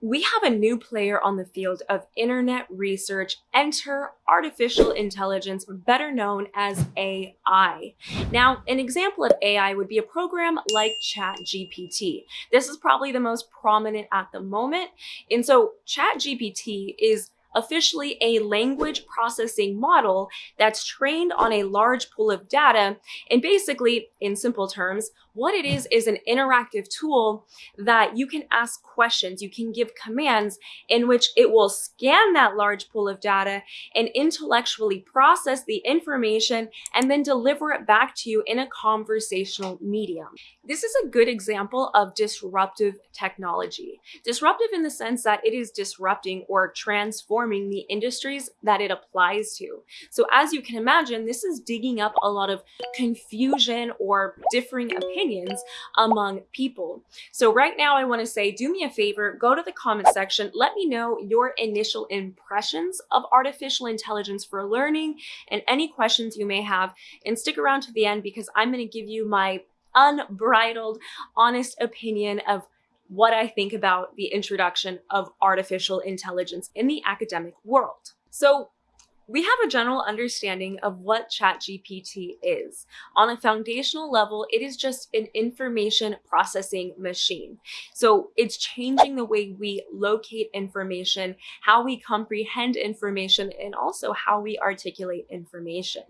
we have a new player on the field of internet research. Enter artificial intelligence, better known as AI. Now, an example of AI would be a program like ChatGPT. This is probably the most prominent at the moment. And so ChatGPT is officially a language processing model that's trained on a large pool of data. And basically, in simple terms, what it is is an interactive tool that you can ask questions, you can give commands in which it will scan that large pool of data and intellectually process the information and then deliver it back to you in a conversational medium. This is a good example of disruptive technology. Disruptive in the sense that it is disrupting or transforming the industries that it applies to. So as you can imagine, this is digging up a lot of confusion or differing opinions among people. So right now I want to say, do me a favor, go to the comment section, let me know your initial impressions of artificial intelligence for learning and any questions you may have and stick around to the end because I'm going to give you my unbridled, honest opinion of what I think about the introduction of artificial intelligence in the academic world. So we have a general understanding of what ChatGPT is. On a foundational level, it is just an information processing machine. So it's changing the way we locate information, how we comprehend information, and also how we articulate information.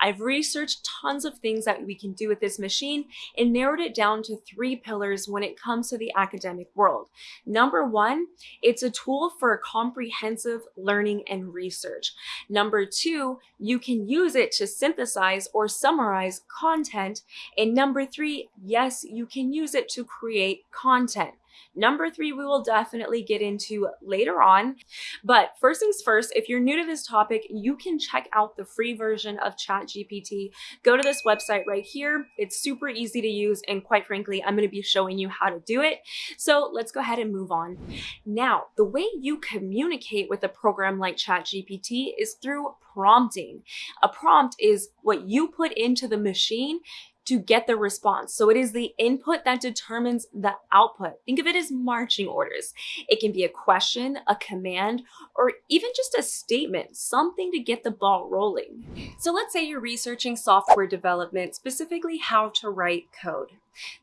I've researched tons of things that we can do with this machine and narrowed it down to three pillars when it comes to the academic world. Number one, it's a tool for comprehensive learning and research. Number Number two, you can use it to synthesize or summarize content. And number three, yes, you can use it to create content. Number three, we will definitely get into later on. But first things first, if you're new to this topic, you can check out the free version of ChatGPT. Go to this website right here. It's super easy to use. And quite frankly, I'm going to be showing you how to do it. So let's go ahead and move on. Now, the way you communicate with a program like ChatGPT is through prompting. A prompt is what you put into the machine to get the response. So it is the input that determines the output. Think of it as marching orders. It can be a question, a command, or even just a statement, something to get the ball rolling. So let's say you're researching software development, specifically how to write code.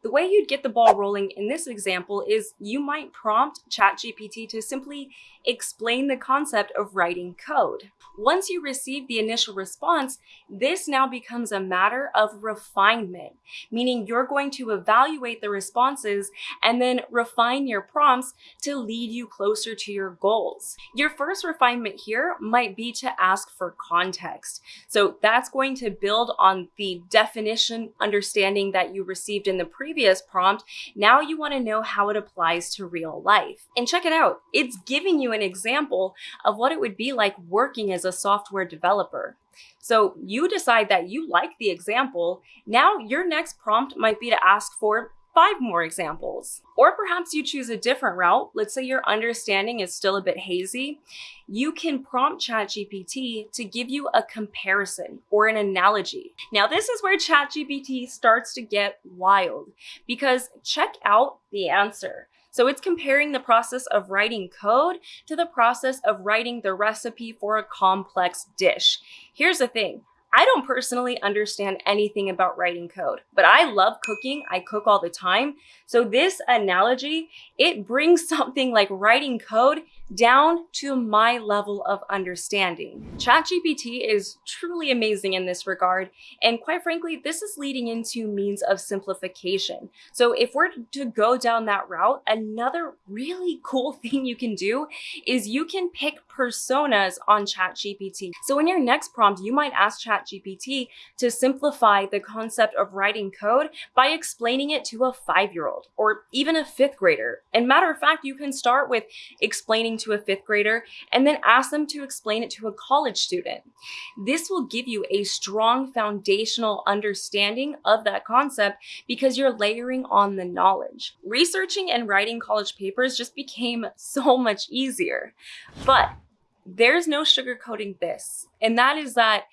The way you'd get the ball rolling in this example is you might prompt ChatGPT to simply explain the concept of writing code. Once you receive the initial response, this now becomes a matter of refinement, meaning you're going to evaluate the responses and then refine your prompts to lead you closer to your goals. Your first refinement here might be to ask for context. So that's going to build on the definition understanding that you received in the previous prompt, now you want to know how it applies to real life. And check it out. It's giving you an example of what it would be like working as a software developer. So you decide that you like the example. Now your next prompt might be to ask for five more examples. Or perhaps you choose a different route. Let's say your understanding is still a bit hazy. You can prompt ChatGPT to give you a comparison or an analogy. Now, this is where ChatGPT starts to get wild because check out the answer. So it's comparing the process of writing code to the process of writing the recipe for a complex dish. Here's the thing. I don't personally understand anything about writing code, but I love cooking. I cook all the time. So this analogy, it brings something like writing code down to my level of understanding. ChatGPT is truly amazing in this regard. And quite frankly, this is leading into means of simplification. So if we're to go down that route, another really cool thing you can do is you can pick personas on ChatGPT. So in your next prompt, you might ask ChatGPT to simplify the concept of writing code by explaining it to a five-year-old or even a fifth grader. And matter of fact, you can start with explaining to a fifth grader and then ask them to explain it to a college student. This will give you a strong foundational understanding of that concept because you're layering on the knowledge. Researching and writing college papers just became so much easier. But there's no sugarcoating this, and that is that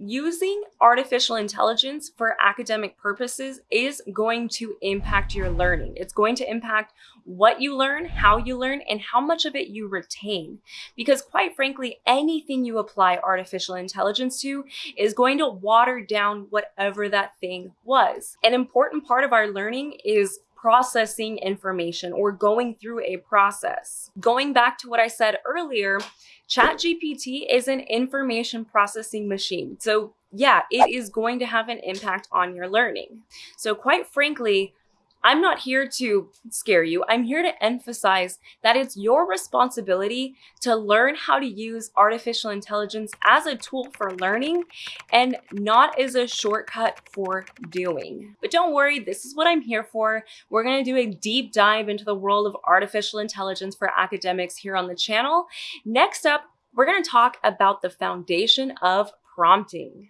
using artificial intelligence for academic purposes is going to impact your learning. It's going to impact what you learn, how you learn, and how much of it you retain. Because quite frankly, anything you apply artificial intelligence to is going to water down whatever that thing was. An important part of our learning is processing information or going through a process. Going back to what I said earlier, ChatGPT is an information processing machine. So yeah, it is going to have an impact on your learning. So quite frankly, I'm not here to scare you. I'm here to emphasize that it's your responsibility to learn how to use artificial intelligence as a tool for learning and not as a shortcut for doing. But don't worry, this is what I'm here for. We're to do a deep dive into the world of artificial intelligence for academics here on the channel. Next up, we're to talk about the foundation of prompting.